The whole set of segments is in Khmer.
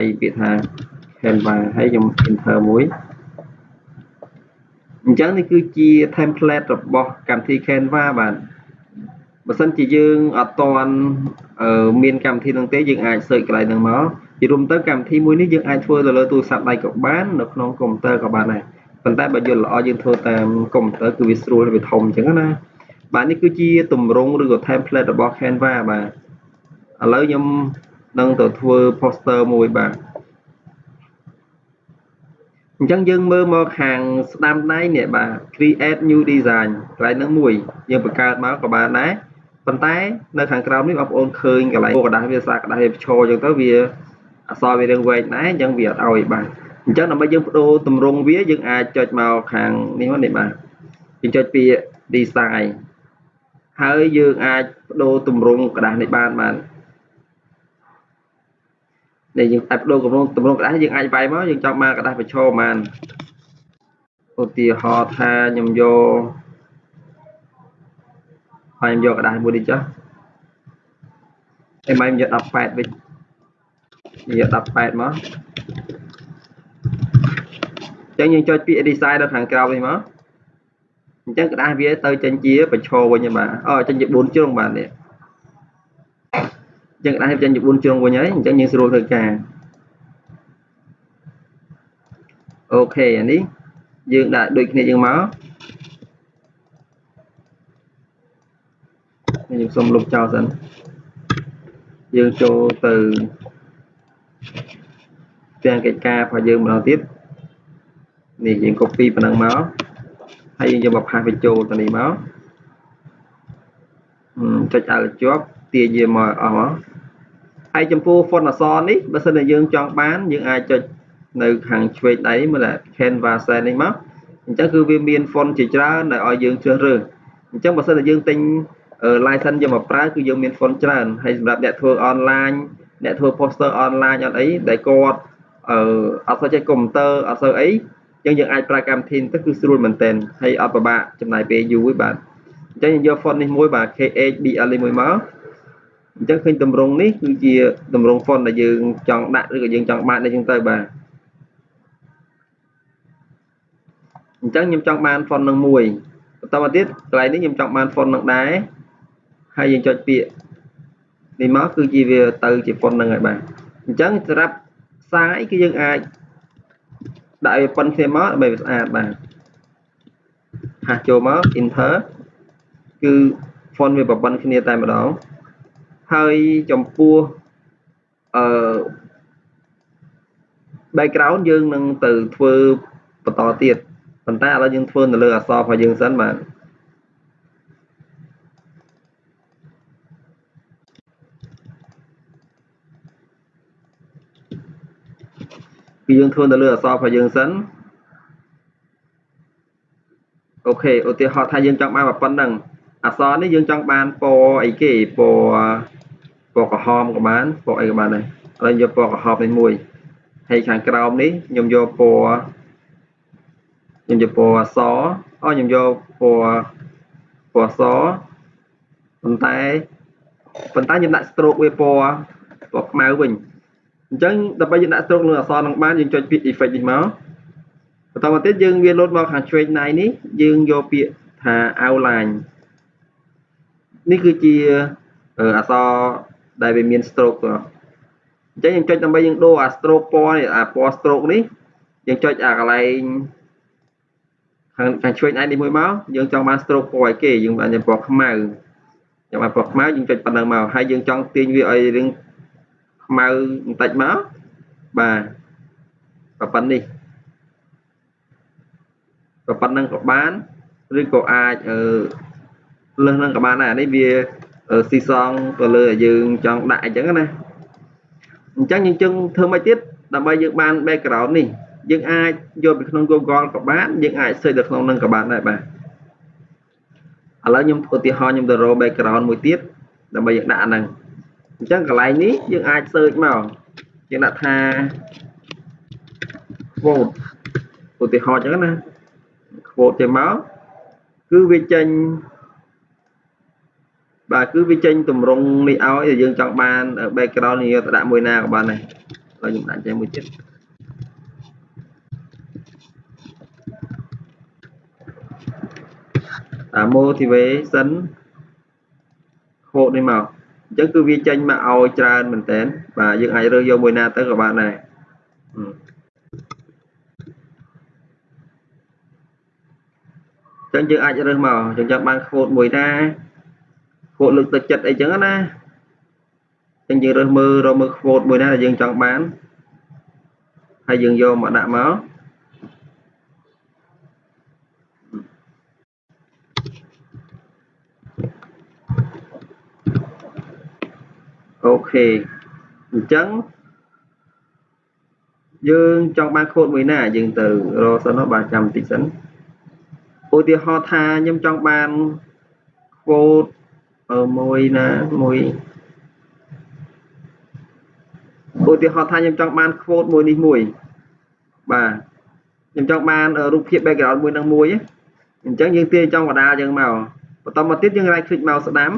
ពាក្យថា Canva ហើយខ្ញុំ enter មួយអញ្ចឹងនេះគឺជា template របស់កម្មវិធី Canva បាទបើសិនជាយើងអត់ទាន់មានកម្មវិធីនឹងទេយើងអាច search កន្លែងហ្នឹងមកជារួមទៅកម្មវិធីមួយនេះយើងអាចធ្វើទៅលើទូរស័ព្ទដៃក៏បាននៅក្នុងកុំព្យូទ័រក៏បានដែរប៉ុន្តែបើយល់ល្អយើងធ្វើតាមកុំព្យូទ័រគឺវាស្រួលវាធំអញ្ចឹងណាបាទនេះគឺជាទម្រង់ឬក៏ template របស់ Canva បាទឥឡូវខ្ញុំ នឹងទៅធ្វើ poster មួយបាទអញ្ចឹងយើងមើលមកខាងស្ដាំដៃនេះបាទ create new design កន្លែងនឹងមួយយើងបង្កើតមកក៏បានដែរប៉ុន្តែនៅខាងក្រោមនេះបងប្អូនឃើញកន្លែងក្រដាស់វាសារក្រដាស់វាឈរអញ្ចឹងទៅវាអសរវារឿងវែងដែរអញ្ចឹងវាអត់ឲ្យបាទអញ្ចឹងដើម្បីយើងបដូរទម្រង់វាយើងអាចចុចមកខាងនេះមកនេះបាទយើងចុចពី design ហើយយើងអាចបដូរទម្រង់ក្រដាស់នេះបានបាទ ដែលយើងអាចបដូរទម្រង់ទម្រង់กระดาษយើងអាចវាយមកយើងចង់មកกระดาษប្រឈមបានឧទាហរណ៍ថាខ្ញុំយកហើយខ្ញុំយកกระดาษមួយនេះចុះហើយមកខ្ញុំយក18វិញយក18មកអញ្ចឹងយើងចុចពាក្យ design នៅខាងក្រោមនេះមកអញ្ចឹងกระดาษវាទៅចេញជាប្រឈមវិញបាទអូចេញជា4ជ្រុងបាទនេះ យើងអាចរៀបចំជា4ជ្រុងវិញហើយអញ្ចឹងយើងស្រួលធ្វើការអូខេអានេះយើងដាក់ដូចគ្នាយើងមកយើងសូមលុបចោលសិនយើងចូលទៅទាំងកិច្ចការរបស់យើងម្ដងទៀតនេះយើង copy ប៉ុណ្ណឹងមកហើយយើងយកមកផាសវាចូលទៅនេះមកចុចឲ្យជាប់ទាយាមកអស់មក ហើយចំពោះ font អក្សរនេះបើសិនជាយើងចង់បានយើងអាចចុចនៅខាងឆ្វេងដៃមើល Canva Set នេះមកអញ្ចឹងគឺវាមាន font ជាច្រើនដែលឲ្យយើងជ្រើសរើសអញ្ចឹងបើសិនជាយើងទិញ license យកមកប្រើគឺយើងមាន font ច្រើនហើយសម្រាប់អ្នកធ្វើ online អ្នកធ្វើ poster online អត់អីដែលគាត់អឺអត់សូវចេះកុំព្យូទ័រអត់សូវអីអញ្ចឹងយើងអាចប្រើកម្មវិធីទៅគឺស្រួលមែនទែនហើយអត់ពិបាកចំណាយពេលយូរទេបាទអញ្ចឹងយើងយក font នេះមួយបាទ KHBL នេះមួយមក អញ្ចឹងឃើញតម្រងនេះគឺជាតម្រង font ដែលយើងចង់ដាក់ឬក៏យើងចង់បាននេះចឹងទៅបាទអញ្ចឹងខ្ញុំចង់បាន font នឹងមួយបន្តមកទៀតកន្លែងនេះខ្ញុំចង់បាន font នឹងដែរហើយយើងចុចពាក្យនេះមកគឺជាវាទៅជា font នឹងហើយបាទអញ្ចឹងសម្រាប់ផ្សាយគឺយើងអាចដាក់ឲ្យប៉ុនគ្នាមកដើម្បីវាស្អាតបាទហាស់ចូលមក enter គឺ font វាប្រព័ន្ធគ្នាតែម្ដង ហើយចំពោះអឺ background យើងនឹងទៅធ្វើបន្តទៀតប៉ុន្តែឥឡូវយើងធ្វើនៅលើអក្សររបស់យើងសិនបាទគឺយើងធ្វើនៅលើអក្សររបស់យើងសិនអូខេឧទាហរណ៍ថាយើងចង់បានប៉ុណ្ណឹងអក្សរនេះយើងចង់បានពណ៌អីគេពណ៌ ពណ៌ក្រហមក៏បានពណ៌អីក៏បានដែរឥឡូវយកពណ៌ក្រហមនេះមួយហើយខាងក្រោមនេះខ្ញុំយកពណ៌ខ្ញុំយកពណ៌អសអូខ្ញុំយកពណ៌ពណ៌សប៉ុន្តែប៉ុន្តែខ្ញុំដាក់ stroke វាពណ៌ពណ៌ខ្មៅវិញអញ្ចឹងដើម្បីយើងដាក់ stroke លើអក្សរនឹងបានយើងចុចពាក្យ effect នេះមកបន្តមកទៀតយើងវាលោតមកខាងឆ្វេងដៃនេះយើងយកពាក្យថា outline នេះគឺជាអក្សរ ដែលវាមាន stroke អញ្ចឹងយើងចុចដើម្បីយើងដូរអា stroke ពណ៌នេះអាពណ៌ stroke នេះយើងចុចអាកន្លែងខាងខាងឆ្វេងដៃនេះមួយមកយើងចង់បាន stroke ពណ៌អីគេយើងបានពណ៌ខ្មៅចង់បានពណ៌ខ្មៅយើងចុចប៉ុណ្ណឹងមកហើយយើងចង់ទាញវាឲ្យរឿងខ្មៅបន្តិចមកបាទប៉ុណ្្នេះប៉ុណ្្នឹងក៏បានឬក៏អាចអឺលើសនឹងក៏បានដែរអានេះវា ស៊ីសងទៅលើយើងចង់ដាក់អញ្ចឹងណាអញ្ចឹងយើងជឹងធ្វើមកទៀតដើម្បីយើងបាន background នេះយើងអាចយកពីក្នុង Google ក៏បានយើងអាច search ទៅក្នុងនឹងក៏បានដែរបាទឥឡូវខ្ញុំឧទាហរណ៍ខ្ញុំទៅរក background មួយទៀតដើម្បីយើងដាក់អាហ្នឹងអញ្ចឹងកន្លែងនេះយើងអាច search មកយើងដាក់ថា quote ឧទាហរណ៍អញ្ចឹងណា quote ចេញមកគឺវាចេញ បាទគឺវាចេញតម្រងនេះឲ្យយើងចង់បាន background នេះយកទៅដាក់មួយណាក៏បានដែរហើយខ្ញុំដាក់ចេះមួយទៀតអា motivation ខូដនេះមកអញ្ចឹងគឺវាចេញមកឲ្យច្រើនមែនតើបាទយើងអាចរើសយកមួយណាទៅក៏បានដែរចឹងយើងអាចរើសមកចឹងចាំបានខ្វូតមួយណា ខ្វូតលើកទឹកចិត្តអីចឹងណាចឹងយើងរើសមើលរកមើលខ្វូតមួយណាដែលយើងចង់បានហើយយើងយកមកដាក់មកអូខេអញ្ចឹងយើងចង់បានខូតមួយណា យើងទៅរកសិនបាទចាំបន្តិចសិនឧទាហរណ៍ថាខ្ញុំចង់បាន quote មួយណាមួយឧទាហរណ៍ថាខ្ញុំចង់បាន quote មួយនេះមួយបាទខ្ញុំចង់បានរូបភាព background មួយនឹងមួយអញ្ចឹងយើងទាញចង់បដាលយើងមកបន្តមកទៀតយើង right click មកស្ដាំ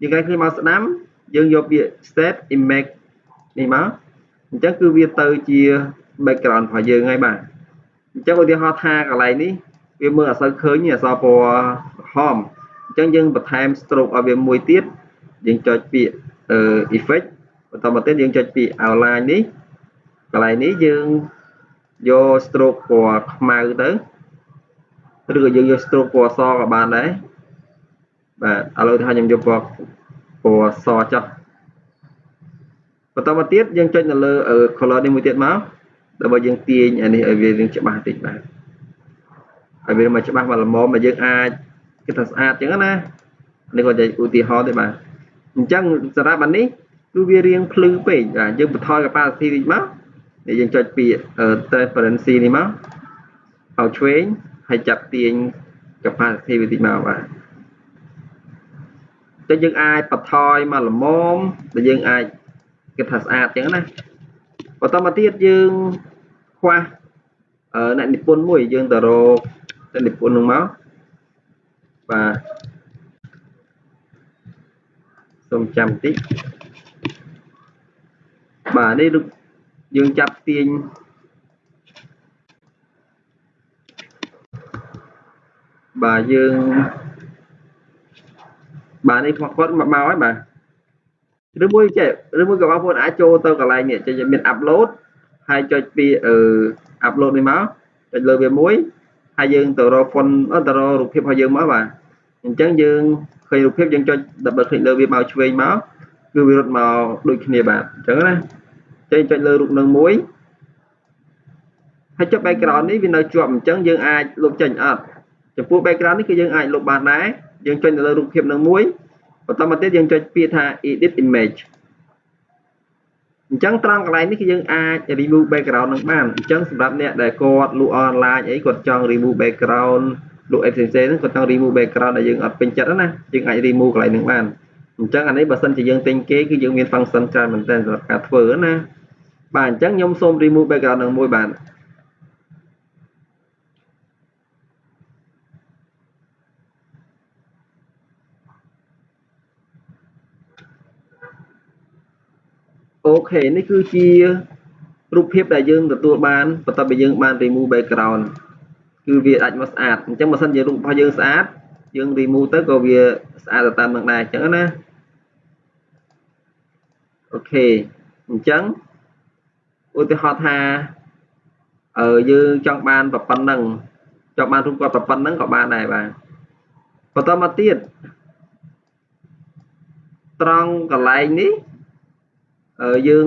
យើង right click មកស្ដាំយើងយកពាក្យ set image នេះមកអញ្ចឹងគឺវាទៅជា background របស់យើងហើយបាទអញ្ចឹងឧទាហរណ៍ថាកន្លែងនេះវាមើលអត់សូវឃើញអក្សរពណ៌ក្រហម អញ្ចឹងយើងបន្ថែម stroke ឲ្យវាមួយទៀតយើងចុចពាក្យ effect បន្តមកទៀតយើងចុចពាក្យ outline នេះកន្លែងនេះយើងយក stroke ពណ៌ខ្មៅទៅឬក៏យើងយក stroke ពណ៌សក៏បានដែរបាទឥឡូវថាខ្ញុំយកពណ៌ពណ៌សចុះបន្តមកទៀតយើងចុចនៅលើ color នេះមួយទៀតមកដើម្បីយើងទាញអានេះឲ្យវារៀងច្បាស់តិចបាទឲ្យវាមកច្បាស់មកល្មមមកយើងអាច គិតថាស្អាតចឹងណានេះគាត់និយាយឧទាហរណ៍ទេបាទអញ្ចឹងសម្រាប់អានេះគឺវារៀងភ្លឺពេកបាទយើងបន្ថយ capacity តិចមកនេះយើងចុចពី transparency នេះមកឲ្យឆ្វេងហើយចាប់ទាញ capacity វាតិចមកបាទតែយើងអាចបន្ថយមកល្មមដែលយើងអាចគិតថាស្អាតចឹងណាបន្តមកទៀតយើងខ្វះអ្នកនិពន្ធមួយយើងទៅរកទៅនិពន្ធនឹងមក បាទសូមចាំតិចបាទនេះយើងចាប់ទាញបាទយើងបាទនេះគាត់គាត់មកមកហើយបាទឬមួយចេះឬមួយក៏បងប្អូនអាចចូលទៅកន្លែងនេះចេះមាន upload ហើយចុចពីអឺ upload នេះមកចុចលើវាមួយ ហើយយើងទៅរក font ទៅរករូបភាពរបស់យើងមកបាទអញ្ចឹងយើងឃើញរូបភាពយើងចុច double click លើវាមកឆ្វេងមកគឺវារត់មកដូចគ្នាបាទអញ្ចឹងណាចេញចុចលើរូបនឹងមួយហើយចុច background នេះវានៅជាប់អញ្ចឹងយើងអាចលុបចេញអត់ចំពោះ background នេះគឺយើងអាចលុបបានដែរយើងចុចនៅលើរូបភាពនឹងមួយបន្តមកទៀតយើងចុចពាក្យថា edit image អញ្ចឹងត្រង់កន្លែងនេះគឺយើងអាច remove background នឹងបានអញ្ចឹងសម្រាប់អ្នកដែលគាត់លក់ online អីគាត់ចង់ remove background លក់អីផ្សេងៗហ្នឹងគាត់ចង់ remove background ដែលយើងអត់ពេញចិត្តណាយើងអាច remove កន្លែងហ្នឹងបានអញ្ចឹងអានេះបើសិនជាយើងទិញគេគឺយើងមាន function ច្រើនមែនទែនសម្រាប់ការធ្វើណាបាទអញ្ចឹងខ្ញុំសូម remove background នឹងមួយបាទ អូខេនេះគឺជារូបភាពដែលយើងទទួលបានបន្ទាប់ពីយើងបាន remove background គឺវាអាចមកស្អាតអញ្ចឹងបើសិនជារូបរបស់យើងស្អាតយើង remove ទៅក៏វាស្អាតទៅតាមនឹងដែរអញ្ចឹងណាអូខេអញ្ចឹងឧទាហរណ៍ថាអឺយើងចង់បានប៉ុណ្ណឹងចង់បានរូបគាត់ប៉ុណ្ណឹងក៏បានដែរបាទបន្តមកទៀតត្រង់កន្លែងនេះ យើង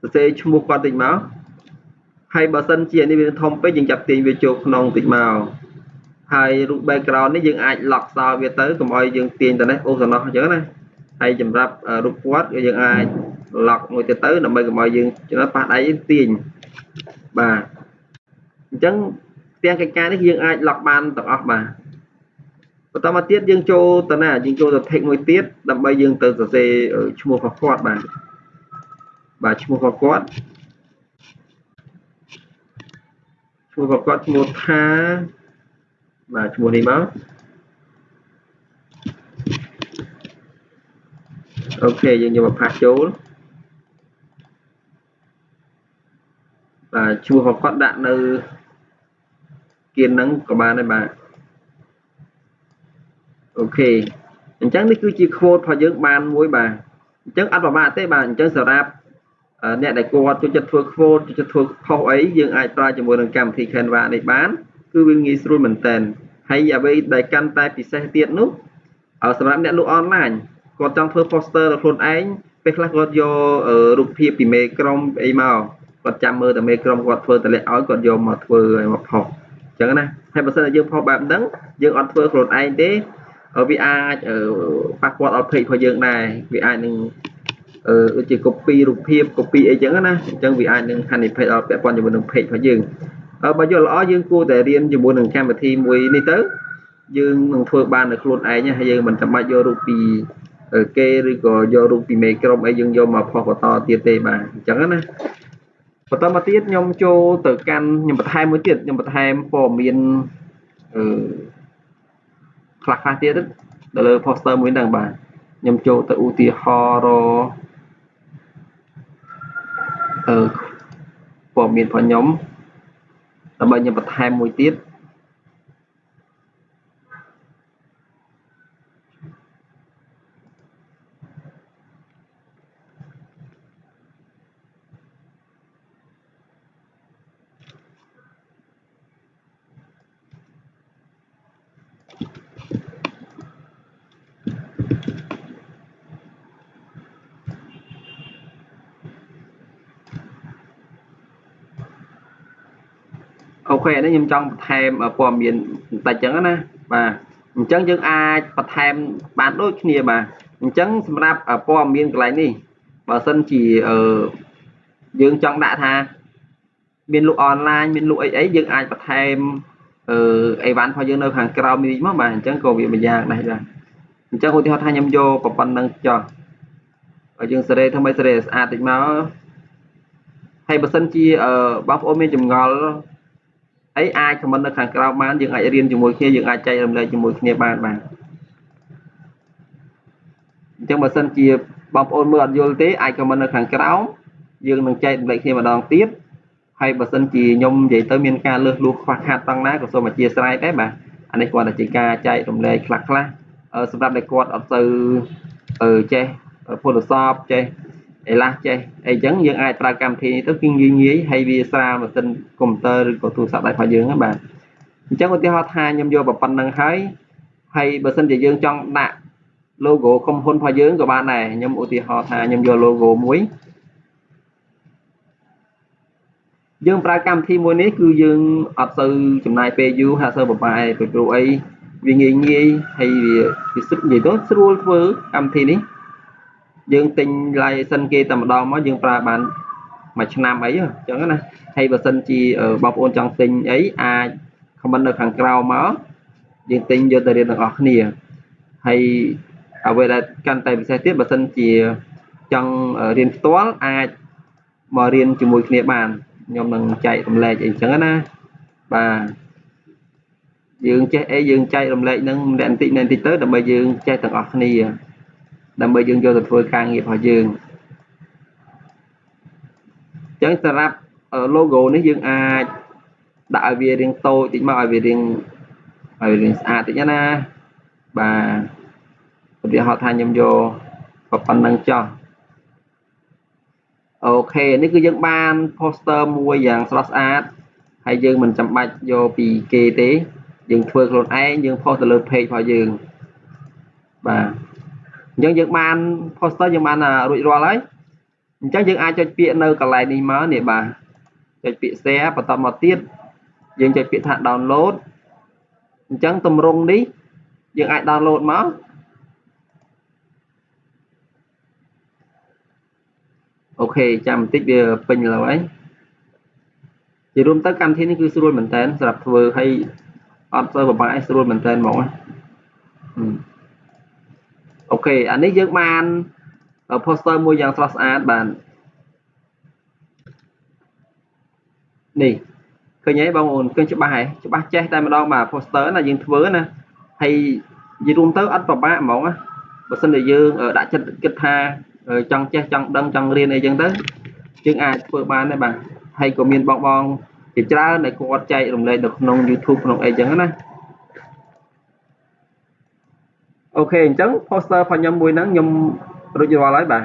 សរសេរឈ្មោះគាត់តិចមកហើយបើសិនជានេះវាធំពេកយើងចាប់ទាញវាចូលក្នុងតិចមកហើយរូប background នេះយើងអាច lock សល់វាទៅកុំឲ្យយើងទាញទៅនេះអូសណោះអញ្ចឹងណាហើយសម្រាប់រូបគាត់គឺយើងអាច lock មួយទៀតទៅដើម្បីកុំឲ្យយើងចំណុចប៉ះដៃទាញបាទអញ្ចឹងទាំងកិច្ចការនេះយើងអាច lock បានទាំងអស់បាទបន្តមកទៀតយើងចូលទៅណាយើងចូលទៅ text មួយទៀតដើម្បីយើងទៅសរសេរឈ្មោះរបស់គាត់បាទ បាទឈ្មោះរបស់គាត់ឈ្មោះរបស់គាត់ឈ្មោះថាបាទឈ្មោះនេះមកអូខេយើងយកមកផាសចូលបាទឈ្មោះរបស់គាត់ដាក់នៅគៀនហ្នឹងក៏បានដែរបាទអូខេអញ្ចឹងនេះគឺជា quote របស់យើងបានមួយបាទអញ្ចឹងអត់ប្រមាថទេបាទអញ្ចឹងសម្រាប់ អ្នកដែលគាត់ចូលចិត្តធ្វើ quote ចូលចិត្តធ្វើ post អីយើងអាចប្រើជាមួយនឹងកម្មវិធី Canva នេះបានគឺវាងាយស្រួលមែនតើហើយអ្វីដែលកាន់តែពិសេសទៀតនោះសម្រាប់អ្នកលក់អនឡាញគាត់ចង់ធ្វើ poster ដល់ខ្លួនឯងពេលខ្លះគាត់យករូបភាពពីមេក្រុមអីមកគាត់ចាំមើលតែមេក្រុមគាត់ធ្វើតម្លាក់ឲ្យគាត់យកមកធ្វើឲ្យមកផុសអញ្ចឹងណាហើយបើសិនជាយើងផុសបែបហ្នឹងយើងអត់ធ្វើខ្លួនឯងទេវាអាចប៉ះពាល់ដល់ page របស់យើងដែរវាអាចនឹងអឺ ដូចជា copy រូបភាព copy អីចឹងណាអញ្ចឹងវាអាចនឹងហានិភ័យដល់ពាក់ព័ន្ធជាមួយនឹង page របស់យើងបើយល់ល្អយើងគួរតែរៀនជាមួយនឹងកម្មវិធីមួយនេះទៅយើងនឹងធ្វើបាននៅខ្លួនឯងហើយយើងមិនចាំបាច់យករូបពីគេឬក៏យករូបពីមេក្រុមអីយើងយកមកផុសបន្តទៀតទេបាទអញ្ចឹងណាបន្តមកទៀតខ្ញុំចូលទៅកាន់ខ្ញុំបន្ថែមមួយទៀតខ្ញុំបន្ថែមព័ត៌មានអឺខ្លះខ្លះទៀតទៅលើ poster មួយហ្នឹងបាទខ្ញុំចូលទៅឧទាហរណ៍ អឺព័ត៌មានរបស់ខ្ញុំដើម្បីខ្ញុំបន្ថែមមួយទៀត ខេនេះខ្ញុំចង់បន្ថែមព័ត៌មានបន្តិចចឹងណាបាទអញ្ចឹងយើងអាចបន្ថែមបានដូចគ្នាបាទអញ្ចឹងសម្រាប់ព័ត៌មានកន្លែងនេះបើសិនជាអឺយើងចង់ដាក់ថាមានលក់អនឡាញមានលក់អីអីយើងអាចបន្ថែមអឺអីវ៉ាន់របស់យើងនៅខាងក្រោមនេះមកបាទអញ្ចឹងក៏វាមួយយ៉ាងដែរបាទអញ្ចឹងឧទាហរណ៍ថាខ្ញុំយកប៉ុណ្ណឹងចុះហើយយើងសេរីធ្វើម៉េចសេរីស្អាតតិចមកហើយបើសិនជាបងប្អូនមានចម្ងល់ អីអាចខមមិននៅខាងក្រៅបានយើងអាចរៀនជាមួយគ្នាយើងអាចចែករំលែកជាមួយគ្នាបានបាទអញ្ចឹងបើសិនជាបងប្អូនមើលអត់យល់ទេអាចខមមិននៅខាងក្រៅយើងនឹងចែករំលែកគ្នាម្ដងទៀតហើយបើសិនជាខ្ញុំនិយាយទៅមានការលើសលួសខ្វះខាតតង់ណាក៏សូមអធិស្ឋានដែរបាទអានេះគាត់តែជាការចែករំលែកខ្លះខ្លះសម្រាប់តែគាត់អត់ទៅចេះ Photoshop ចេះ អីឡាស់ចេះអីចឹងយើងអាចប្រើកម្មវិធីនេះទៅគឺងាយងាយហើយវាស្រាលម៉ាស៊ីនកុំព្យូទ័រឬក៏ទូរស័ព្ទដៃរបស់យើងហ្នឹងបាទអញ្ចឹងឧទាហរណ៍ថាខ្ញុំយកប៉ុណ្្នឹងហើយហើយបើសិនជាយើងចង់ដាក់ logo ក្រុមហ៊ុនរបស់យើងក៏បានដែរខ្ញុំឧទាហរណ៍ថាខ្ញុំយក logo មួយយើងប្រើកម្មវិធីមួយនេះគឺយើងអត់ទៅចំណាយពេលយូរហាក់ទៅបបាយពីព្រោះអីវាងាយងាយហើយវាវាស្រួលនិយាយទៅស្រួលធ្វើកម្មវិធីនេះ យើងទិញ license គេតែម្ដងមកយើងប្រើបានមួយឆ្នាំអីអញ្ចឹងណាហើយបើសិនជាបងប្អូនចង់ទិញអីអាច comment នៅខាងក្រោមមកយើងទិញយកទៅរៀនទាំងអស់គ្នាហើយអ្វីដែលកាន់តែពិសេសទៀតបើសិនជាចង់រៀនផ្ទាល់អាចមករៀនជាមួយគ្នាបានខ្ញុំនឹងចែករំលែកអីចឹងណាបាទយើងចេះអីយើងចែករំលែកនឹងម្នាក់បន្តិចម្នាក់បន្តិចទៅដើម្បីយើងចេះទាំងអស់គ្នា ដើម្បីយើងយកទៅធ្វើការងាររបស់យើងអញ្ចឹងសម្រាប់ logo នេះយើងអាចដាក់ឲ្យវារាងតូចតិចមកឲ្យវារាងឲ្យរាងស្អាតតិចណាបាទឧទាហរណ៍ថាខ្ញុំយកប៉ុណ្ណឹងចុះអូខេនេះគឺយើងបាន poster មួយយ៉ាងស្រស់ស្អាតហើយយើងមិនចាំបាច់យកពីគេទេ យើងធ្វើខ្លួនឯងយើង post ទៅលើ page របស់យើងបាទ អញ្ចឹងយើងបាន poster យើងបានរួចរាល់ហើយអញ្ចឹងយើងអាចចុចពាក្យនៅកន្លែងនេះមកនេះបាទចុចពាក្យ share បន្តមកទៀតយើងចុចពាក្យថា download អញ្ចឹងទម្រង់នេះយើងអាច download មកអូខេចាំបន្តិចវាពេញឡើយជារួមទៅកម្មវិធីនេះគឺស្រួលមែនតើសម្រាប់ធ្វើឲ្យអត់ទៅពិបាកឲ្យស្រួលមែនតើហ្មងណា អូខេអានេះយើងបាន poster មួយយ៉ាងស្រស់ស្អាតបាននេះឃើញហើយបងប្អូនឃើញច្បាស់ហើយច្បាស់ចេះតែម្ដងបាទ poster ណាយើងធ្វើណាហើយនិយាយរួមទៅអត់ពិបាកហ្មងណាបើសិនជាយើងដាក់ចិត្តគិតថាចង់ចេះចង់ដឹងចង់រៀនអីចឹងទៅយើងអាចធ្វើបានដែរបាទហើយក៏មានបងបងជាច្រើនដែលគាត់ចែករំលែកនៅក្នុង YouTube ក្នុងអីចឹងណា អូខេអញ្ចឹង poster របស់ខ្ញុំមួយហ្នឹងខ្ញុំរួចរាល់ហើយបាទ